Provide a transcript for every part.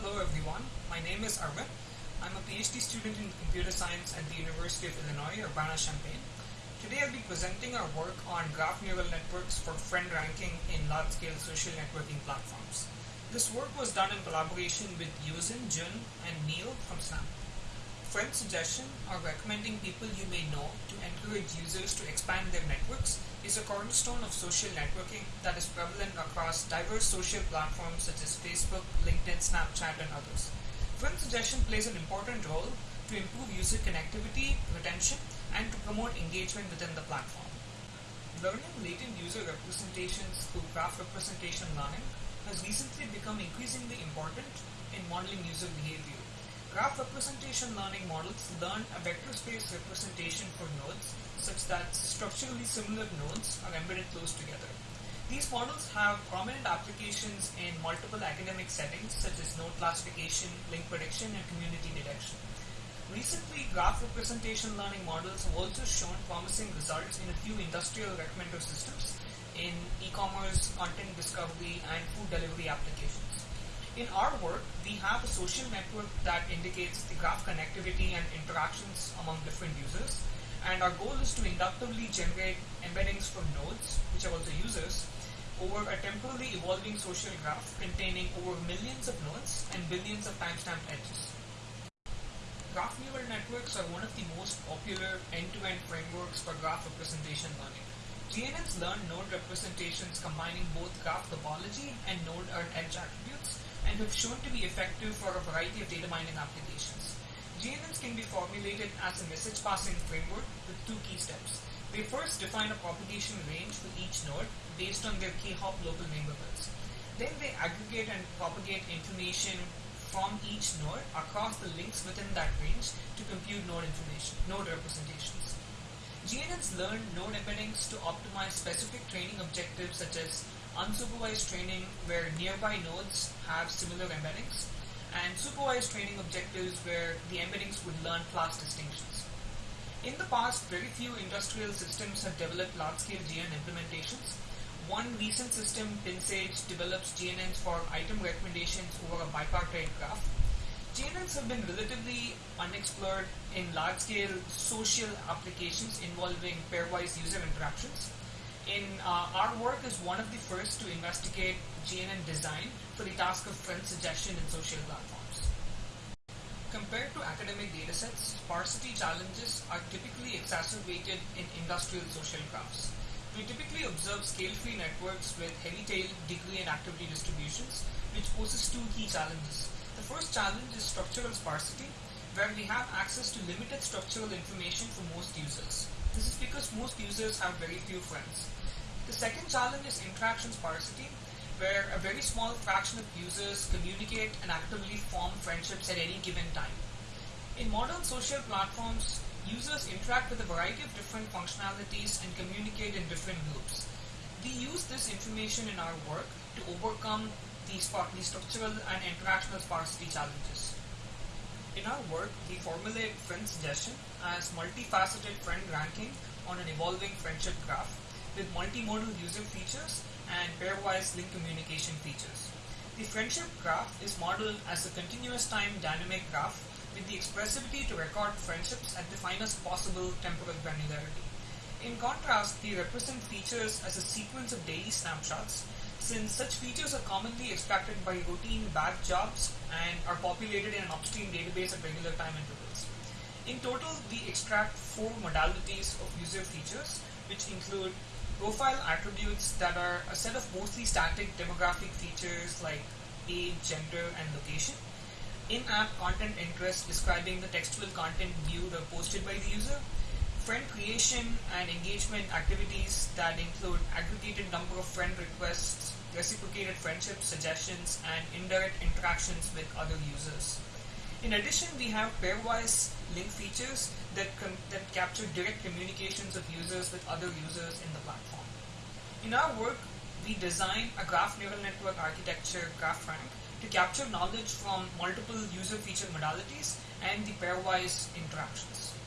Hello everyone, my name is Arvind. I'm a PhD student in computer science at the University of Illinois, Urbana-Champaign. Today I'll be presenting our work on graph neural networks for friend ranking in large-scale social networking platforms. This work was done in collaboration with Yozen, Jun, and Neil from Snap. Friend suggestion or recommending people you may know to encourage users to expand their networks is a cornerstone of social networking that is prevalent across diverse social platforms such as Facebook, LinkedIn, Snapchat, and others. Friend suggestion plays an important role to improve user connectivity, retention, and to promote engagement within the platform. Learning latent user representations through graph representation learning has recently become increasingly important in modeling user behavior. Graph representation learning models learn a vector space representation for nodes such that structurally similar nodes are embedded close together. These models have prominent applications in multiple academic settings such as node classification, link prediction, and community detection. Recently, graph representation learning models have also shown promising results in a few industrial recommender systems in e-commerce, content discovery, and food delivery applications. In our work, we have a social network that indicates the graph connectivity and interactions among different users. And our goal is to inductively generate embeddings from nodes, which are also users, over a temporally evolving social graph containing over millions of nodes and billions of timestamp edges. Graph neural networks are one of the most popular end-to-end frameworks for graph representation learning. GNNs learn node representations combining both graph topology and node and edge attributes and have shown to be effective for a variety of data mining applications. GNNs can be formulated as a message passing framework with two key steps. They first define a propagation range for each node based on their k-hop local neighborhoods. Then they aggregate and propagate information from each node across the links within that range to compute node information, node representations. GNNs learn node embeddings to optimize specific training objectives such as unsupervised training where nearby nodes have similar embeddings, and supervised training objectives where the embeddings would learn class distinctions. In the past, very few industrial systems have developed large-scale GNN implementations. One recent system, PinSage, develops GNNs for item recommendations over a bipartite graph. GNNs have been relatively unexplored in large-scale social applications involving pairwise user interactions in uh, our work is one of the first to investigate GNN design for the task of friend suggestion in social platforms. Compared to academic datasets, sparsity challenges are typically exacerbated in industrial social graphs. We typically observe scale-free networks with heavy-tail degree and activity distributions, which poses two key challenges. The first challenge is structural sparsity, where we have access to limited structural information for most users. This is because most users have very few friends. The second challenge is interaction sparsity, where a very small fraction of users communicate and actively form friendships at any given time. In modern social platforms, users interact with a variety of different functionalities and communicate in different groups. We use this information in our work to overcome these, these structural and interactional sparsity challenges. In our work, we formulate friend suggestion as multifaceted friend ranking on an evolving friendship graph with multimodal user features and pairwise link communication features. The friendship graph is modeled as a continuous time dynamic graph with the expressivity to record friendships at the finest possible temporal granularity. In contrast, we represent features as a sequence of daily snapshots since such features are commonly extracted by routine batch jobs and are populated in an upstream database at regular time intervals. In total, we extract four modalities of user features, which include profile attributes that are a set of mostly static demographic features like age, gender, and location. In-app content interest describing the textual content viewed or posted by the user. Friend creation and engagement activities that include aggregated number of friend requests, reciprocated friendships, suggestions, and indirect interactions with other users. In addition, we have pairwise link features that, that capture direct communications of users with other users in the platform. In our work, we design a graph neural network architecture, GraFRank, to capture knowledge from multiple user feature modalities and the pairwise interactions.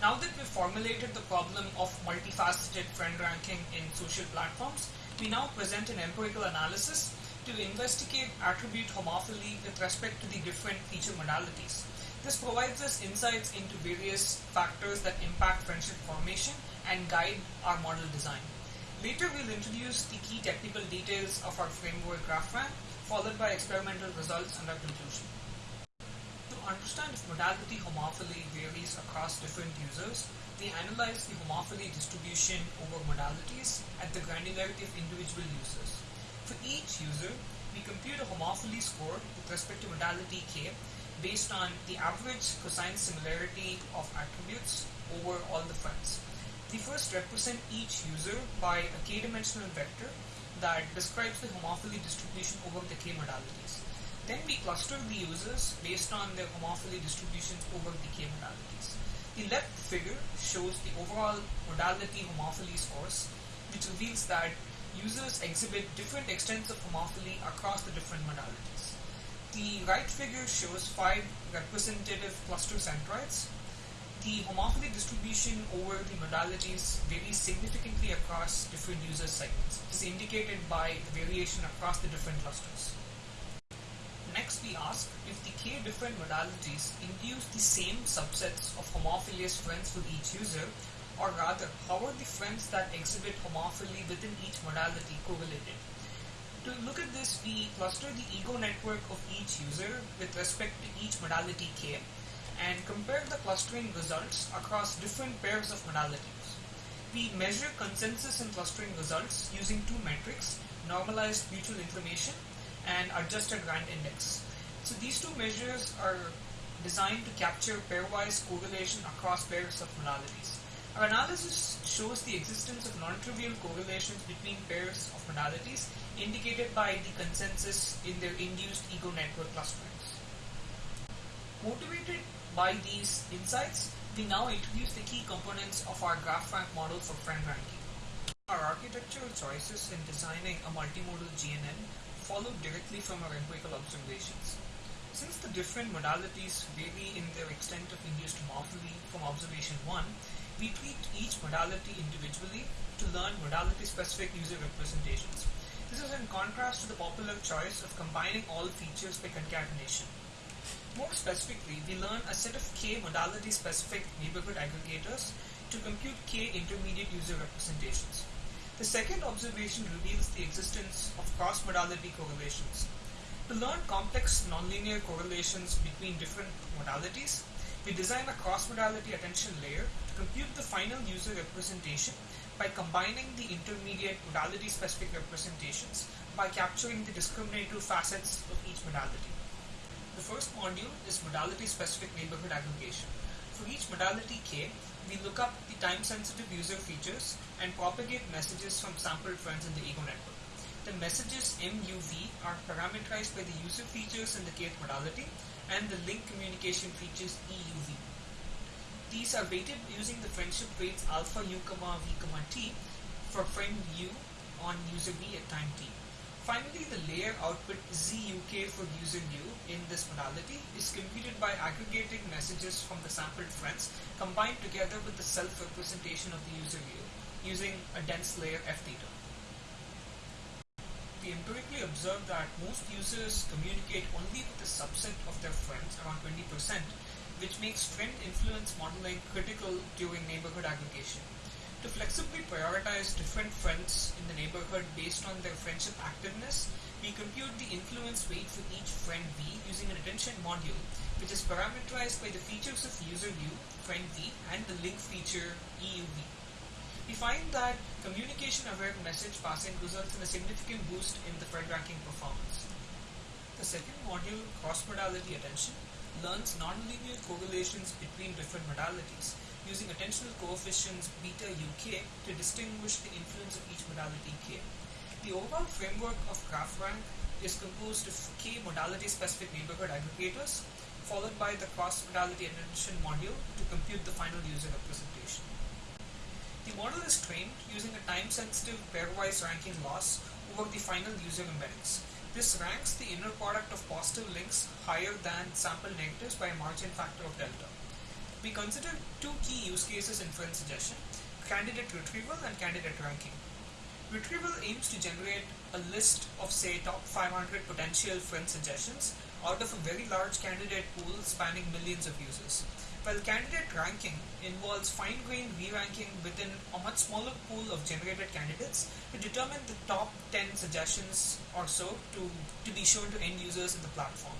Now that we've formulated the problem of multifaceted friend ranking in social platforms, we now present an empirical analysis to investigate attribute homophily with respect to the different feature modalities. This provides us insights into various factors that impact friendship formation and guide our model design. Later we'll introduce the key technical details of our framework GraFRank, followed by experimental results and our conclusion. Understand if modality homophily varies across different users, we analyze the homophily distribution over modalities at the granularity of individual users. For each user, we compute a homophily score with respect to modality k based on the average cosine similarity of attributes over all the friends. We first represent each user by a k-dimensional vector that describes the homophily distribution over the k modalities. Then we cluster the users based on their homophily distributions over the k modalities. The left figure shows the overall modality homophily scores, which reveals that users exhibit different extents of homophily across the different modalities. The right figure shows five representative cluster centroids. The homophily distribution over the modalities varies significantly across different user segments. This is indicated by the variation across the different clusters. Next we ask if the k different modalities induce the same subsets of homophilous friends for each user or rather how are the friends that exhibit homophily within each modality correlated. To look at this, we cluster the ego network of each user with respect to each modality k and compare the clustering results across different pairs of modalities. We measure consensus in clustering results using two metrics, normalized mutual information and adjusted rand index. So these two measures are designed to capture pairwise correlation across pairs of modalities. Our analysis shows the existence of non-trivial correlations between pairs of modalities indicated by the consensus in their induced ego network clusterings. Motivated by these insights, we now introduce the key components of our GraFRank model for friend ranking. Our architectural choices in designing a multimodal GNN followed directly from our empirical observations. Since the different modalities vary in their extent of induced homophily from observation 1, we treat each modality individually to learn modality-specific user representations. This is in contrast to the popular choice of combining all features by concatenation. More specifically, we learn a set of k modality-specific neighborhood aggregators to compute k intermediate user representations. The second observation reveals the existence of cross-modality correlations. To learn complex nonlinear correlations between different modalities, we design a cross-modality attention layer to compute the final user representation by combining the intermediate modality-specific representations by capturing the discriminative facets of each modality. The first module is modality-specific neighborhood aggregation. For each modality k, we look up the time-sensitive user features and propagate messages from sampled friends in the ego network. The messages MUV are parameterized by the user features in the kth modality and the link communication features EUV. These are weighted using the friendship weights alpha u comma v comma t for friend u on user v at time t. Finally, the layer output ZUK for user u in this modality is computed by aggregating messages from the sampled friends combined together with the self-representation of the user u using a dense layer f theta. We empirically observed that most users communicate only with a subset of their friends, around 20%, which makes friend influence modeling critical during neighborhood aggregation. To flexibly prioritize different friends in the neighborhood based on their friendship activeness, we compute the influence weight for each friend V using an attention module, which is parameterized by the features of user U, friend V, and the link feature EUV. We find that communication-aware message passing results in a significant boost in the friend ranking performance. The second module, cross-modality attention, learns nonlinear correlations between different modalities using attentional coefficients beta uk to distinguish the influence of each modality k. The overall framework of GraFRank is composed of k modality-specific neighborhood aggregators followed by the cross-modality attention module to compute the final user representation. The model is trained using a time-sensitive pairwise ranking loss over the final user embeddings. This ranks the inner product of positive links higher than sample negatives by a margin factor of delta. We consider two key use cases in friend suggestion, candidate retrieval and candidate ranking. Retrieval aims to generate a list of say top 500 potential friend suggestions out of a very large candidate pool spanning millions of users. While candidate ranking involves fine-grained re-ranking within a much smaller pool of generated candidates to determine the top 10 suggestions or so to, to be shown to end users in the platform.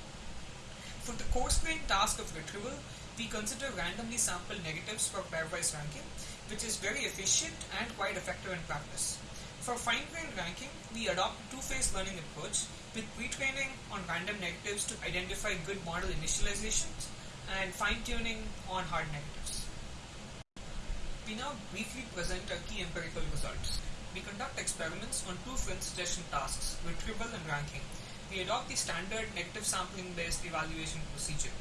For the coarse-grained task of retrieval, we consider randomly sampled negatives for pairwise ranking, which is very efficient and quite effective in practice. For fine-grained ranking, we adopt a two-phase learning approach with pre-training on random negatives to identify good model initializations and fine-tuning on hard negatives. We now briefly present our key empirical results. We conduct experiments on two friend suggestion tasks, retrieval and ranking. We adopt the standard negative sampling based evaluation procedure.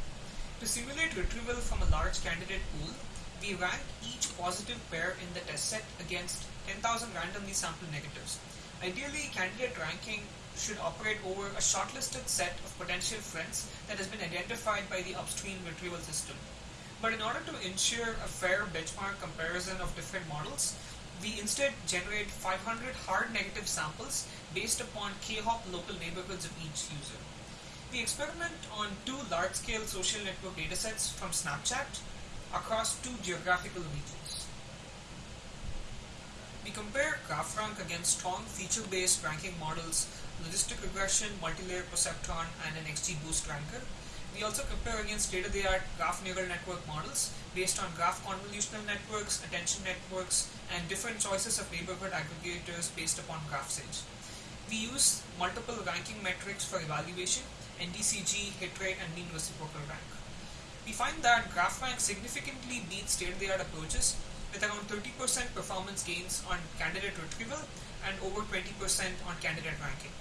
To simulate retrieval from a large candidate pool, we rank each positive pair in the test set against 10,000 randomly sampled negatives. Ideally, candidate ranking should operate over a shortlisted set of potential friends that has been identified by the upstream retrieval system. But in order to ensure a fair benchmark comparison of different models, we instead generate 500 hard negative samples based upon k-hop local neighborhoods of each user. We experiment on two large-scale social network datasets from Snapchat across two geographical regions. We compare GraFRank against strong feature-based ranking models logistic regression, multi-layer perceptron, and an XGBoost ranker. We also compare against state-of-the-art graph neural network models based on graph convolutional networks, attention networks, and different choices of neighborhood aggregators based upon GraphSage. We use multiple ranking metrics for evaluation, NDCG, hit rate, and mean reciprocal rank. We find that GraFRank significantly beats state-of-the-art approaches with around 30% performance gains on candidate retrieval and over 20% on candidate ranking.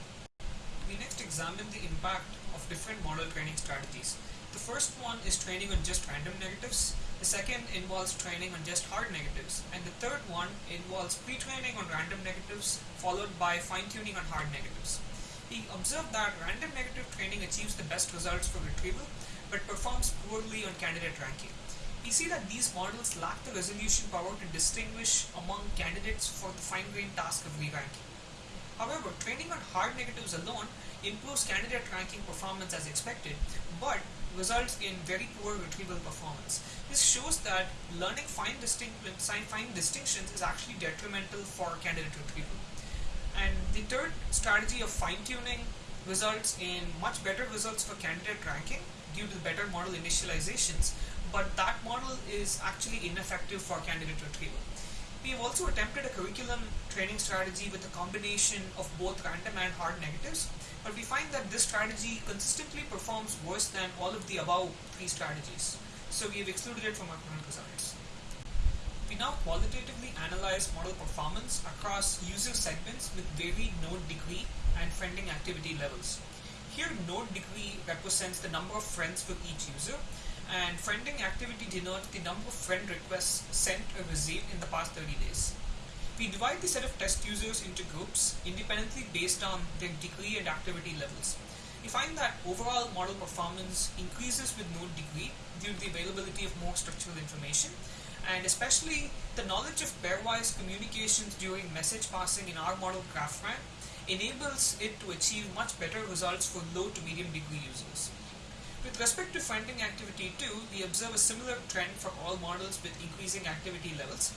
We next examine the impact of different model training strategies. The first one is training on just random negatives, the second involves training on just hard negatives, and the third one involves pre-training on random negatives followed by fine-tuning on hard negatives. We observe that random negative training achieves the best results for retrieval, but performs poorly on candidate ranking. We see that these models lack the resolution power to distinguish among candidates for the fine-grained task of re-ranking. However, training on hard negatives alone improves candidate ranking performance as expected, but results in very poor retrieval performance. This shows that learning fine, fine distinctions is actually detrimental for candidate retrieval. And the third strategy of fine-tuning results in much better results for candidate ranking due to better model initializations, but that model is actually ineffective for candidate retrieval. We have also attempted a curriculum training strategy with a combination of both random and hard negatives, but we find that this strategy consistently performs worse than all of the above three strategies. So we have excluded it from our current results. We now qualitatively analyze model performance across user segments with varied node degree and friending activity levels. Here node degree represents the number of friends with each user and friending activity denotes the number of friend requests sent or received in the past 30 days. We divide the set of test users into groups independently based on their degree and activity levels. We find that overall model performance increases with node degree due to the availability of more structural information and especially the knowledge of pairwise communications during message passing in our model GraFRank enables it to achieve much better results for low to medium degree users. With respect to friending activity too, we observe a similar trend for all models with increasing activity levels.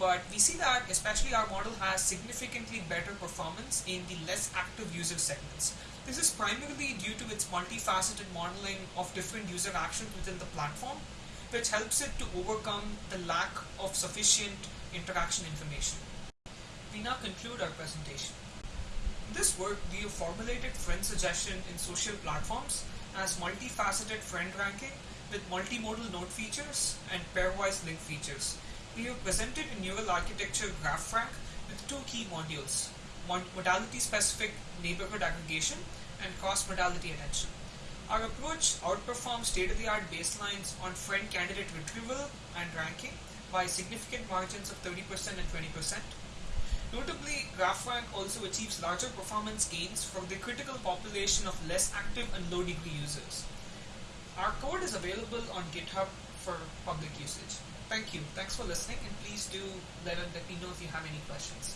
But we see that especially our model has significantly better performance in the less active user segments. This is primarily due to its multifaceted modeling of different user actions within the platform, which helps it to overcome the lack of sufficient interaction information. We now conclude our presentation. In this work, we have formulated friend suggestion in social platforms as multifaceted friend ranking with multimodal node features and pairwise link features. We have presented a neural architecture GraFRank with two key modules, modality-specific neighborhood aggregation and cross-modality attention. Our approach outperforms state-of-the-art baselines on friend candidate retrieval and ranking by significant margins of 30% and 20%. Notably, GraFRank also achieves larger performance gains for the critical population of less active and low degree users. Our code is available on GitHub for public usage. Thank you. Thanks for listening and please do let, let me know if you have any questions.